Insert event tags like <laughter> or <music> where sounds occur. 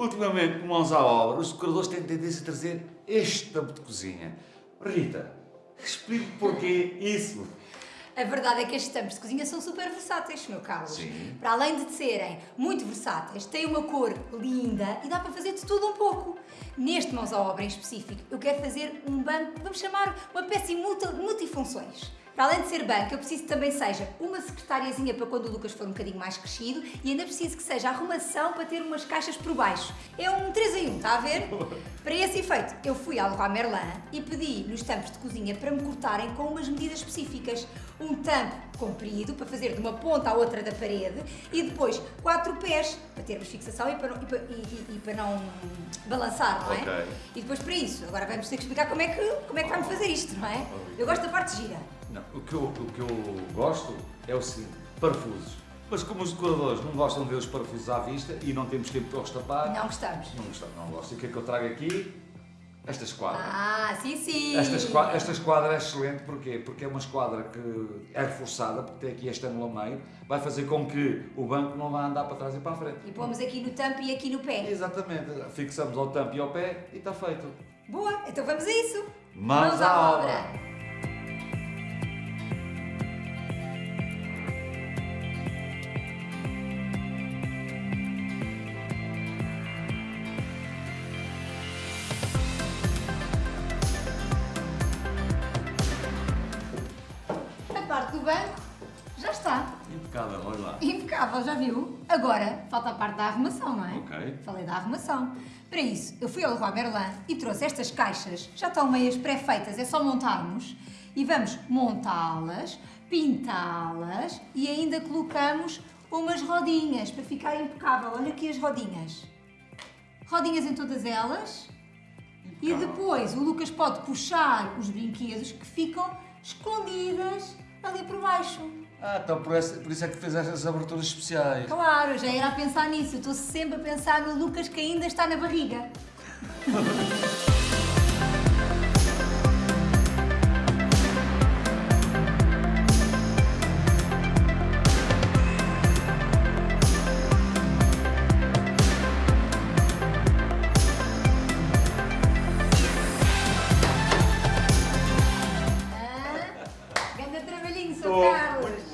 ultimamente, com mãos à obra, os decoradores têm tendência a trazer este tampo de cozinha. Rita, explique porquê isso. A verdade é que estes tampos de cozinha são super versáteis, meu Carlos. Sim. Para além de serem muito versáteis, têm uma cor linda e dá para fazer de tudo um pouco. Neste mãos à obra em específico, eu quero fazer um banco, vamos chamar uma peça multi, multifunções. Para além de ser banco, eu preciso que também seja uma secretariazinha para quando o Lucas for um bocadinho mais crescido e ainda preciso que seja arrumação para ter umas caixas por baixo. É um 3 em 1, está a ver? <laughs> Para esse efeito, eu fui ao Leroy Merlin e pedi nos tampos de cozinha para me cortarem com umas medidas específicas. Um tampo comprido, para fazer de uma ponta à outra da parede, e depois quatro pés, para termos fixação e para não, e para, e- e- e para não balançar, não é? Ok. E depois para isso, agora vamos ter que explicar como é que, como é que vamos fazer isto, não é? Eu gosto da parte gira. Não, o que, eu, o que eu gosto é o seguinte, parafusos. Mas como os decoradores não gostam de ver os parafusos à vista e não temos tempo para os tapar, Não gostamos. não gostam, não gosto. E o que é que eu trago aqui? Esta esquadra. Ah, sim, sim. Esta esquadra, esta esquadra é excelente, porquê? Porque é uma esquadra que é reforçada, porque tem aqui este ângulo a meio, vai fazer com que o banco não vá andar para trás e para a frente. E pomos aqui no tampo e aqui no pé. Exatamente, fixamos ao tampo e ao pé e está feito. Boa, então vamos a isso. Mãos à obra. A parte do banco já está. Impecável, olha lá. Impecável, já viu? Agora falta a parte da arrumação, não é? Ok. Falei da arrumação. Para isso, eu fui ao Leroy Merlin e trouxe estas caixas, já estão meias pré-feitas, é só montarmos. E vamos montá-las, pintá-las e ainda colocamos umas rodinhas para ficar impecável. Olha aqui as rodinhas. Rodinhas em todas elas. E Impecável. depois o Lucas pode puxar os brinquedos que ficam escondidas ali por baixo. Ah, então por, essa- por isso é que fez estas aberturas especiais. Claro, já era a pensar nisso. Eu estou sempre a pensar no Lucas que ainda está na barriga. <laughs> so, so